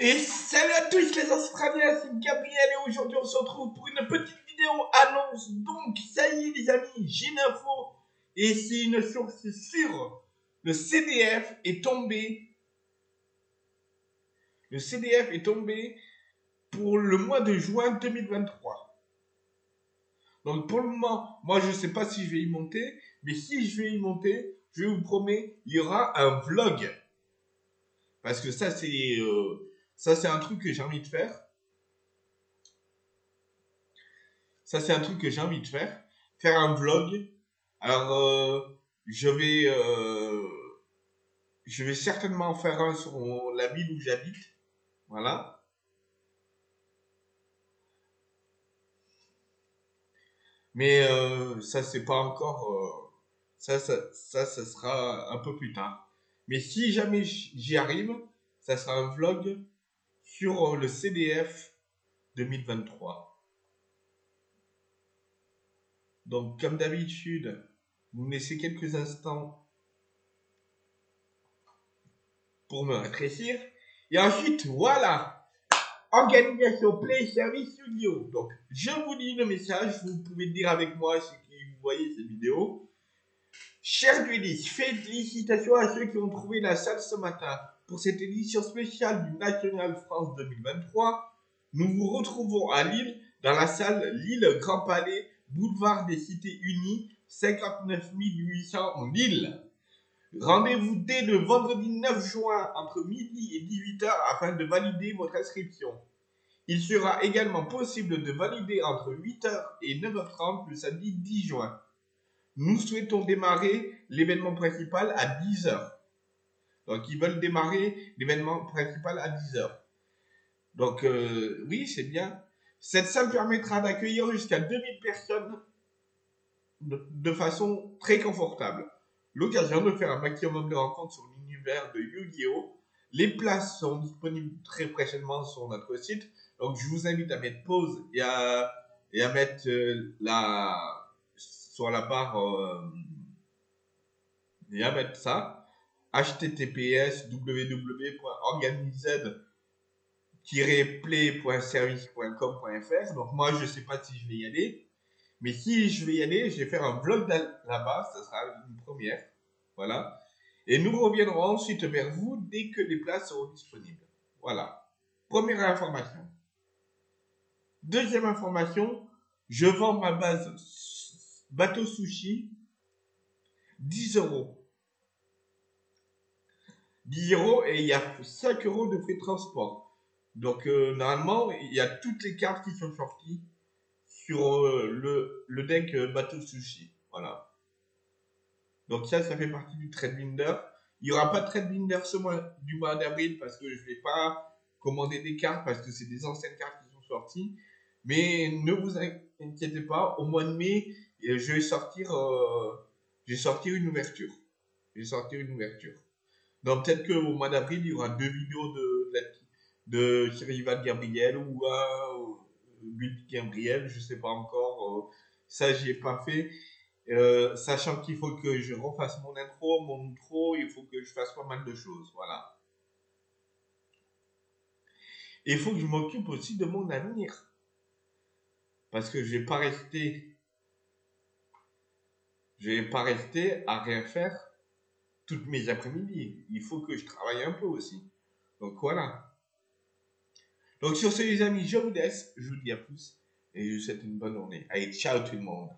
Et salut à tous les Australiens, c'est Gabriel et aujourd'hui on se retrouve pour une petite vidéo annonce. Donc ça y est les amis, j'ai une info et c'est une source sûre. Le CDF est tombé. Le CDF est tombé pour le mois de juin 2023. Donc pour le moment, moi je sais pas si je vais y monter, mais si je vais y monter, je vous promets, il y aura un vlog. Parce que ça c'est... Euh, ça, c'est un truc que j'ai envie de faire. Ça, c'est un truc que j'ai envie de faire. Faire un vlog. Alors, euh, je vais, euh, je vais certainement faire un sur la ville où j'habite. Voilà. Mais euh, ça, c'est pas encore. ça, ça, ça, ça sera un peu plus tard. Mais si jamais j'y arrive, ça sera un vlog sur le CDF 2023. Donc, comme d'habitude, vous me laissez quelques instants pour me rétrécir. Et ensuite, voilà, organisation Play Service Studio. Donc, je vous lis le message, vous pouvez le dire avec moi si vous voyez cette vidéo. Cher Duelis, félicitations à ceux qui ont trouvé la salle ce matin. Pour cette édition spéciale du National France 2023, nous vous retrouvons à Lille, dans la salle Lille Grand Palais, boulevard des Cités Unies, 59 800 Lille. Rendez-vous dès le vendredi 9 juin entre midi et 18h afin de valider votre inscription. Il sera également possible de valider entre 8h et 9h30 le samedi 10 juin. Nous souhaitons démarrer l'événement principal à 10h. Donc, ils veulent démarrer l'événement principal à 10h. Donc, euh, oui, c'est bien. Cette salle permettra d'accueillir jusqu'à 2000 personnes de, façon très confortable. L'occasion de faire un maximum de rencontres sur l'univers de Yu-Gi-Oh! Les places sont disponibles très prochainement sur notre site. Donc, je vous invite à mettre pause et à, et à mettre euh, la, sur la barre euh, et à mettre ça https www.organized-play.service.com.fr. Donc moi, je ne sais pas si je vais y aller. Mais si je vais y aller, je vais faire un vlog là-bas. Ça sera une première. Voilà. Et nous reviendrons ensuite vers vous dès que les places seront disponibles. Voilà. Première information. Deuxième information, je vends ma base bateau sushi 10 euros. 10 euros et il y a 5 euros de frais de transport. Donc euh, normalement, il y a toutes les cartes qui sont sorties sur euh, le, le, deck euh, bateau sushi. Voilà. Donc ça, ça fait partie du trade binder. Il n'y aura pas de trade binder ce mois du mois d'avril parce que je ne vais pas commander des cartes parce que c'est des anciennes cartes qui sont sorties. Mais ne vous inquiétez pas, au mois de mai, je vais sortir, je vais sortir une ouverture. Je vais sortir une ouverture. Donc peut-être qu'au mois d'avril, il y aura deux vidéos de, de, de Gabriel ou un Build Gabriel, je sais pas encore. Euh, ça, j'y ai pas fait. Euh, sachant qu'il faut que je refasse mon intro, mon intro, il faut que je fasse pas mal de choses, voilà. Et il faut que je m'occupe aussi de mon avenir. Parce que je vais pas rester, je vais pas rester à rien faire toutes mes après-midi. Il faut que je travaille un peu aussi. Donc voilà. Donc sur ce les amis, je vous laisse. Je vous dis à plus. Et je vous souhaite une bonne journée. Allez, ciao tout le monde.